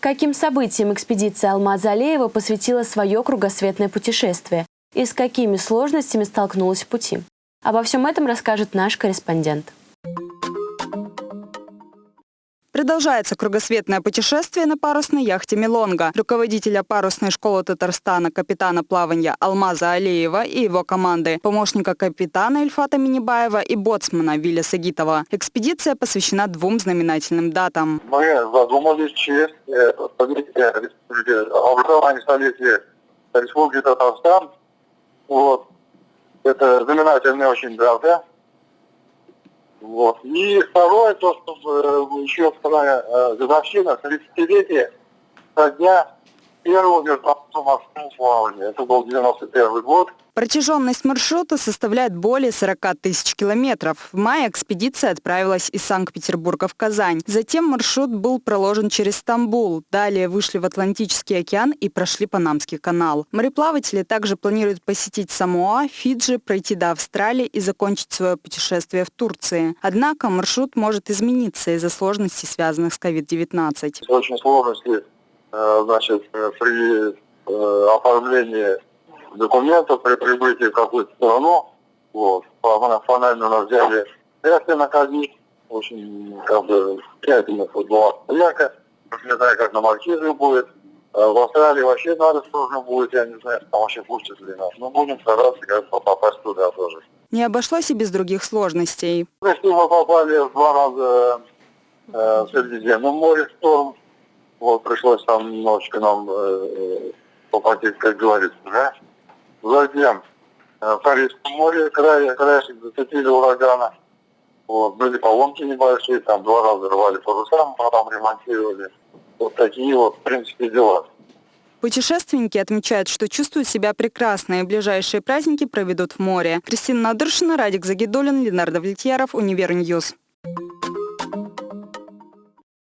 Каким событиям экспедиция Алмаза Алеева посвятила свое кругосветное путешествие и с какими сложностями столкнулась в пути? Обо всем этом расскажет наш корреспондент. Продолжается кругосветное путешествие на парусной яхте «Милонга». Руководителя парусной школы Татарстана капитана плавания Алмаза Алеева и его команды, помощника капитана Ильфата Минибаева и боцмана Виля Сагитова. Экспедиция посвящена двум знаменательным датам. Мы задумались честь э, образования столетия Республики Татарстан. Вот. Это знаменательная очень дата. Вот. И второе, то, что э, еще вторая э, годовщина, 30-летие со дня первого международного морского плавания. Это был 91 год. Протяженность маршрута составляет более 40 тысяч километров. В мае экспедиция отправилась из Санкт-Петербурга в Казань. Затем маршрут был проложен через Стамбул. Далее вышли в Атлантический океан и прошли Панамский канал. Мореплаватели также планируют посетить Самоа, Фиджи, пройти до Австралии и закончить свое путешествие в Турции. Однако маршрут может измениться из-за сложностей, связанных с COVID-19. Очень сложности э, значит, э, при э, оформлении документов при прибытии в какую-то страну. Вот. Формально нас взяли тесты на КАДИ. Очень как бы тщательно была проверка. Не знаю, как на маркизе будет. В Австралии вообще надо сложно будет, я не знаю, там вообще пустят ли нас. Но будем стараться как бы попасть туда тоже. Не обошлось и без других сложностей. Если мы попали два раза э, в Средиземном море в шторм, пришлось там немножечко нам э, попотеть, как говорится, да? Затем э, в Карибском море край, краешек зацепили урагана. Вот, были поломки небольшие, там два раза рвали паруса, потом ремонтировали. Вот такие вот, в принципе, дела. Путешественники отмечают, что чувствуют себя прекрасно и ближайшие праздники проведут в море. Кристина Надыршина, Радик Загидулин, Ленардо Влетьяров, Универ News.